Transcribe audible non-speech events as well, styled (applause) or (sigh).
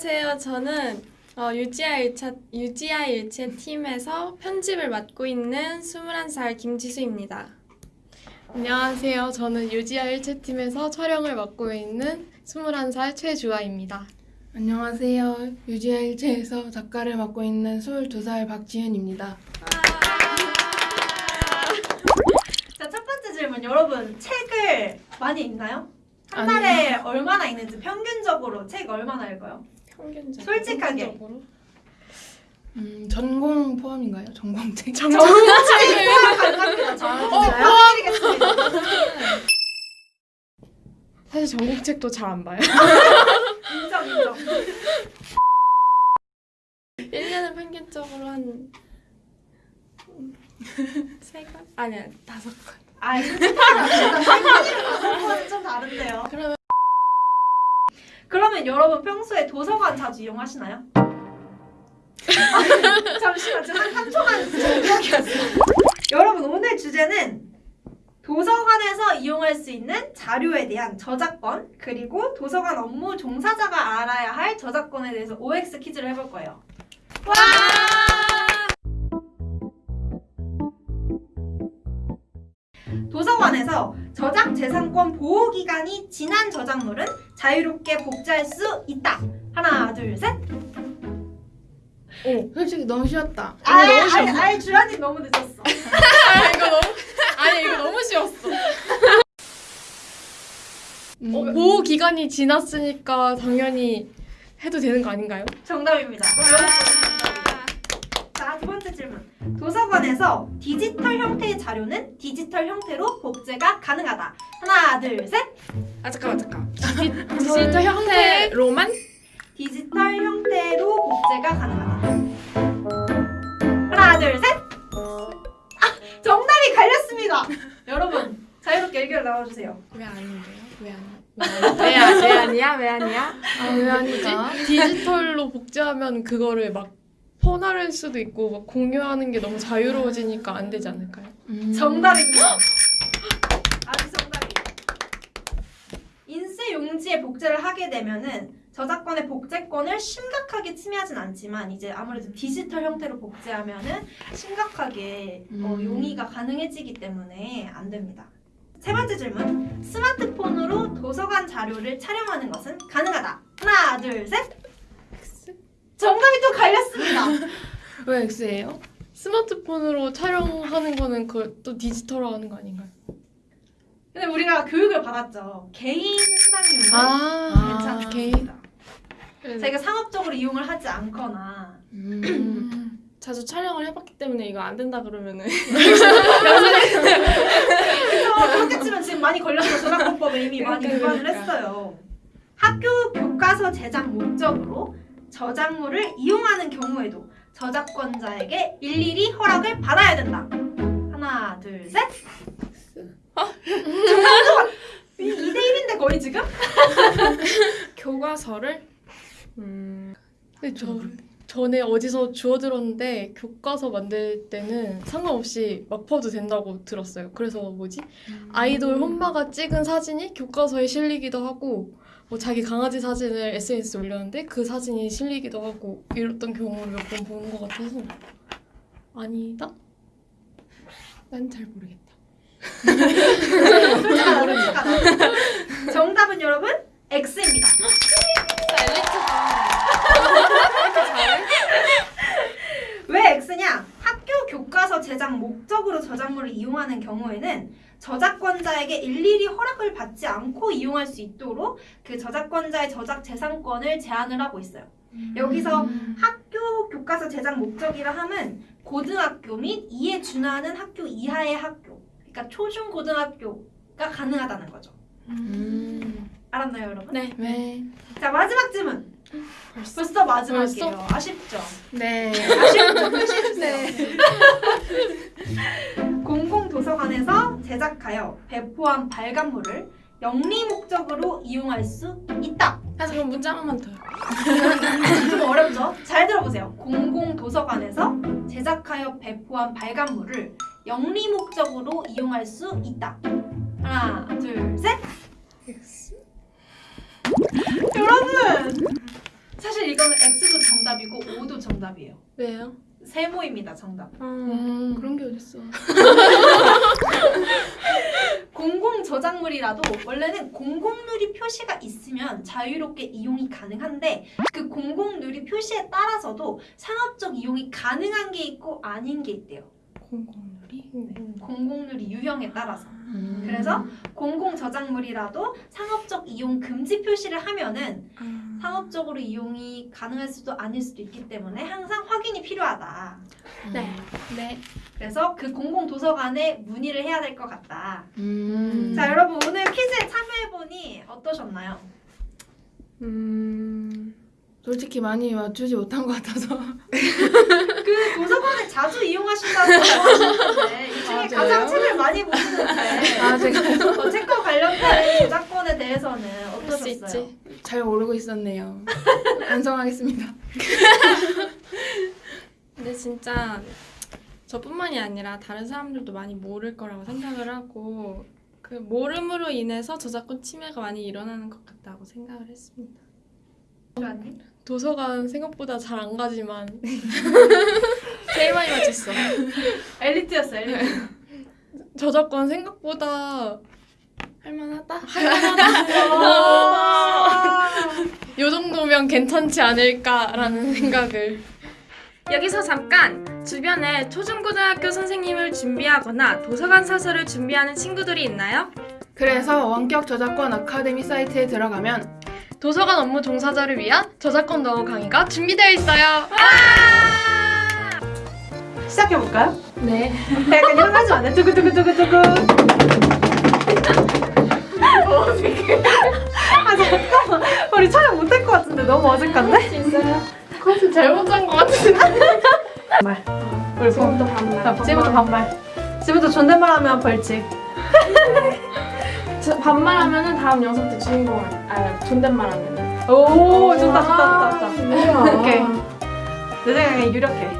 안녕하세요. 저는 어, 일차 유지아 일체 팀에서 편집을 맡고 있는 21살 김지수입니다. 안녕하세요. 저는 유지아 1채팀에서 촬영을 맡고 있는 21살 최주아입니다. 안녕하세요. 유지아 일체에서 작가를 맡고 있는 22살 박지현입니다. 자, 첫 번째 질문. 여러분, 책을 많이 읽나요? 한 아니요. 달에 얼마나 읽는지 평균적으로 책 얼마나 읽어요? 평균적. 솔직하게. 평균적으로? 음, 전공 포함인가요? 전공책? 정말 가능합니다. 정말 드리겠습니다. 사실 전공책도 잘 안 봐요. (laughs) 인정, 인정. 1년에 평균적으로 한 음, 세 권? 아니야 다섯 권. 아, 솔직하다. 생각은 좀 다른데요. 그러면 그러면 여러분 평소에 도서관 자주 이용하시나요? 아, 잠시만, 지금 한 3초간 정적이었어요. 여러분, 오늘 주제는 도서관에서 이용할 수 있는 자료에 대한 저작권, 그리고 도서관 업무 종사자가 알아야 할 저작권에 대해서 OX 퀴즈를 해볼 거예요. 와! 도서관에서 저작 재산권 보호 기간이 지난 저작물은 자유롭게 복제할 수 있다. 하나, 둘, 셋. 솔직히 너무 쉬웠다. 아, 아니, 아니, 주연이 너무 늦었어. 아, 이거 너무 아니 이거 너무 쉬웠어. 음, 어, 보호 기간이 지났으니까 당연히 해도 되는 거 아닌가요? 정답입니다. 도서관에서 디지털 형태의 자료는 디지털 형태로 복제가 가능하다. 하나, 둘, 셋. 아 잠깐만 잠깐. (laughs) 디지털 형태로만 디지털 형태로 복제가 가능하다. 하나, 둘, 셋. 아, 정답이 갈렸습니다. 여러분, 자유롭게 의견 나와주세요. 왜 아닌데요? 왜 아니? 왜, 아, 왜 아니야? 왜 아니야? 아, 왜 아니지? 디지털로 복제하면 그거를 막 퍼나를 수도 있고 막 공유하는 게 너무 자유로워지니까 안 되지 않을까요? 음, 정답입니다. (gasps) 아주 정답이에요. 인쇄 용지에 복제를 하게 되면은 저작권의 복제권을 심각하게 침해하진 않지만 이제 아무래도 디지털 형태로 복제하면은 심각하게 어, 음. 용의가 가능해지기 때문에 안 됩니다. 세 번째 질문. 스마트폰으로 도서관 자료를 촬영하는 것은 가능하다. 하나, 둘, 셋. 정답이 또 갈렸습니다. (laughs) 왜 X예요? 스마트폰으로 촬영하는 거는 그또 디지털화 하는 거 아닌가요? 근데 우리가 교육을 받았죠. 개인 수당료는 아, 괜찮습니다. 네. 저희가 상업적으로 이용을 하지 않거나 음, 자주 촬영을 해봤기 때문에 이거 안 된다 그러면은 (laughs) 치면 지금 많이 걸려서 저작권법에 이미 많이 그러니까, 위반을 그러니까. 했어요. 학교 교과서 제작 목적으로 저작물을 이용하는 경우에도 저작권자에게 일일이 허락을 받아야 된다. 하나, 둘, 셋. 정답은 2대 1인데 거의 지금? 교과서를 음 근데 저 전에 어디서 주워 들었는데 교과서 만들 때는 상관없이 막 퍼도 된다고 들었어요. 그래서 뭐지? 아이돌 혼마가 찍은 사진이 교과서에 실리기도 하고 뭐 자기 강아지 사진을 SNS에 올렸는데 그 사진이 실리기도 하고 이랬던 경우를 몇 번 보는 것 같아서 아니다? 난 잘 모르겠다. (laughs) 솔직하다, 솔직하다. 정답은 여러분 X입니다. 왜 X냐? 학교 교과서 제작 목적으로 이용하는 경우에는 저작권자에게 일일이 허락을 받지 않고 이용할 수 있도록 그 저작권자의 저작 재산권을 제한을 하고 있어요. 여기서 학교 교과서 제작 목적이라 함은 고등학교 및 이에 준하는 학교 이하의 학교, 그러니까 초중 고등학교가 가능하다는 거죠. 음, 알았나요, 여러분? 네. 네. 자 마지막 질문. 벌써, 마지막이에요. 아쉽죠? 네. 아쉽죠? (laughs) 표시해주세요. (laughs) 공공도서관에서 제작하여 배포한 발간물을 영리 목적으로 이용할 수 있다. 아 잠깐 문자 하나만 더요. (laughs) 좀 어렵죠? 잘 들어보세요. 공공도서관에서 제작하여 배포한 발간물을 영리 목적으로 이용할 수 있다. 하나, 둘, 셋. 여러분 사실 이거는 X도 정답이고 O도 정답이에요. 왜요? 세모입니다, 정답. 음, 그런 게 어딨어. (laughs) 공공 저작물이라도 원래는 공공 누리 표시가 있으면 자유롭게 이용이 가능한데 그 공공 누리 표시에 따라서도 상업적 이용이 가능한 게 있고 아닌 게 있대요. 공공놀이? 공공 누리 유형에 따라서. 음. 그래서 공공 저작물이라도 상업적 이용 금지 표시를 하면은 상업적으로 이용이 가능할 수도 아닐 수도 있기 때문에 항상 확인이 필요하다. 네. 네. 그래서 그 공공 도서관에 문의를 해야 될 것 같다. 음. 자, 여러분 오늘 퀴즈에 참여해 보니 어떠셨나요? 음. 솔직히 많이 맞추지 못한 것 같아서. (laughs) 그 도서관을 자주 이용하신다고 하셨는데 이 중에 아, 가장? 책을 많이 보시는데 아, 제가 어, 책과 관련된 저작권에 대해서는 할 수? 있지. 잘 모르고 있었네요. (laughs) 반성하겠습니다. (laughs) 근데 진짜 저뿐만이 아니라 다른 사람들도 많이 모를 거라고 생각을 하고 그 모름으로 인해서 저작권 침해가 많이 일어나는 것 같다고 생각을 했습니다. 도서관 생각보다 잘 안 가지만 (laughs) 제일 많이 맞췄어. 엘리트였어, 엘리트. 저작권 생각보다 할만하다. 요 정도면 괜찮지 않을까라는 생각을 여기서 잠깐 주변에 초중고등학교 선생님을 준비하거나 도서관 사서를 준비하는 친구들이 있나요? 그래서 원격 저작권 아카데미 사이트에 들어가면 도서관 업무 종사자를 위한 저작권 너어 강의가 준비되어 있어요. 시작해볼까요? 네. 약간 이런 거 하지 마. 두구두구두구두구. 어색해. 아, 잠깐만. 우리 촬영 못할 것 같은데 너무 어색한데? 컨셉 잘못 짠 것 같은데. 우리 지금부터 반말. 자, 지금부터 반말. 지금부터 존댓말 하면 벌칙. 저- 반말하면은 다음 영상 때 주인공을 아 존댓말하면은 오, 좋다, 좋다, 좋다, 좋다. 오케이. 내 생각에 유력해.